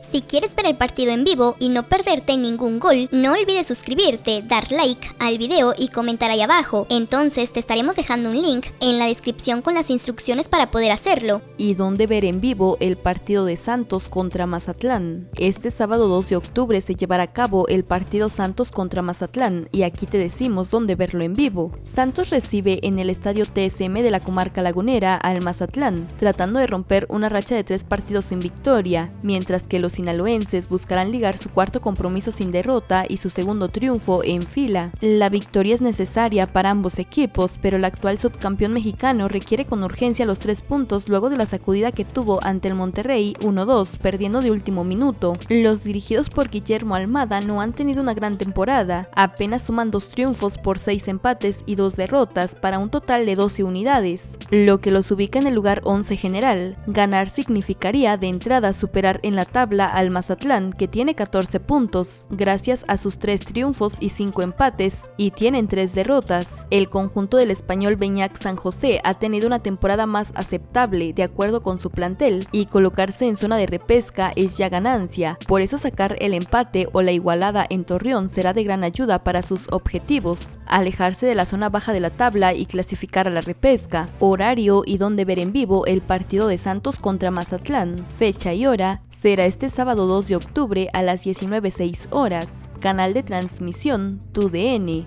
Si quieres ver el partido en vivo y no perderte ningún gol, no olvides suscribirte, dar like al video y comentar ahí abajo. Entonces te estaremos dejando un link en la descripción con las instrucciones para poder hacerlo. ¿Y dónde ver en vivo el partido de Santos contra Mazatlán? Este sábado 2 de octubre se llevará a cabo el partido Santos contra Mazatlán y aquí te decimos dónde verlo en vivo. Santos recibe en el estadio TSM de la comarca lagunera al Mazatlán, tratando de romper una racha de tres partidos sin victoria, mientras que los sinaloenses buscarán ligar su cuarto compromiso sin derrota y su segundo triunfo en fila. La victoria es necesaria para ambos equipos, pero el actual subcampeón mexicano requiere con urgencia los tres puntos luego de la sacudida que tuvo ante el Monterrey 1-2, perdiendo de último minuto. Los dirigidos por Guillermo Almada no han tenido una gran temporada, apenas suman dos triunfos por seis empates y dos derrotas para un total de 12 unidades, lo que los ubica en el lugar 11 general. Ganar significaría de entrada superar en la tabla al Mazatlán, que tiene 14 puntos, gracias a sus 3 triunfos y 5 empates, y tienen 3 derrotas. El conjunto del español Beñac San José ha tenido una temporada más aceptable de acuerdo con su plantel, y colocarse en zona de repesca es ya ganancia, por eso sacar el empate o la igualada en Torreón será de gran ayuda para sus objetivos, alejarse de la zona baja de la tabla y clasificar a la repesca, horario y donde ver en vivo el partido de Santos contra Mazatlán, fecha y hora, será este sábado 2 de octubre a las 19.06 horas. Canal de transmisión TUDN.